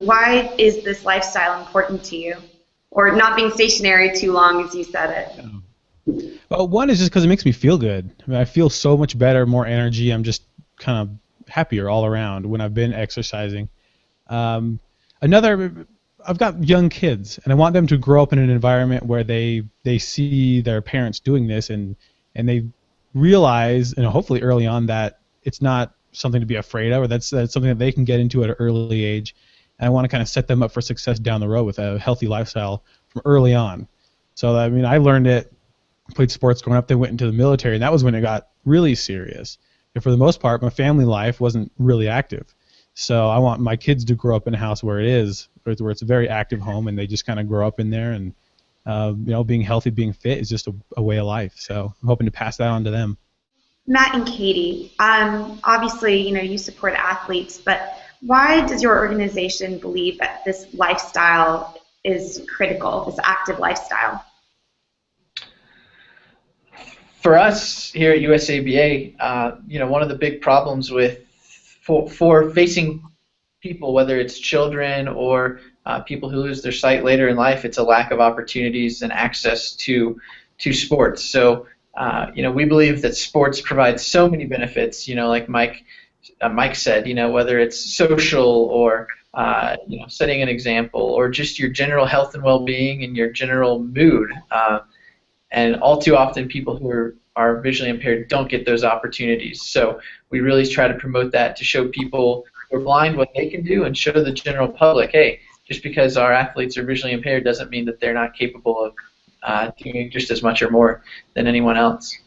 Why is this lifestyle important to you? Or not being stationary too long, as you said it? Well, one is just because it makes me feel good. I mean, I feel so much better, more energy. I'm just kind of happier all around when I've been exercising. Um, another, I've got young kids, and I want them to grow up in an environment where they they see their parents doing this, and and they realize, and hopefully early on, that it's not something to be afraid of, or that's, that's something that they can get into at an early age. And I want to kind of set them up for success down the road with a healthy lifestyle from early on. So I mean, I learned it, played sports growing up, then went into the military, and that was when it got really serious. And for the most part, my family life wasn't really active. So I want my kids to grow up in a house where it is, where it's a very active home, and they just kind of grow up in there. And uh, you know, being healthy, being fit is just a, a way of life. So I'm hoping to pass that on to them. Matt and Katie, um, obviously, you know, you support athletes, but why does your organization believe that this lifestyle is critical, this active lifestyle? For us here at USABA, uh, you know, one of the big problems with for, for facing people, whether it's children or uh, people who lose their sight later in life, it's a lack of opportunities and access to to sports. So uh, you know, we believe that sports provide so many benefits. You know, like Mike Mike said, you know, whether it's social or uh, you know, setting an example, or just your general health and well-being and your general mood. Uh, and all too often, people who are are visually impaired don't get those opportunities. So we really try to promote that to show people who are blind what they can do, and show the general public, hey, just because our athletes are visually impaired doesn't mean that they're not capable of uh, doing just as much or more than anyone else.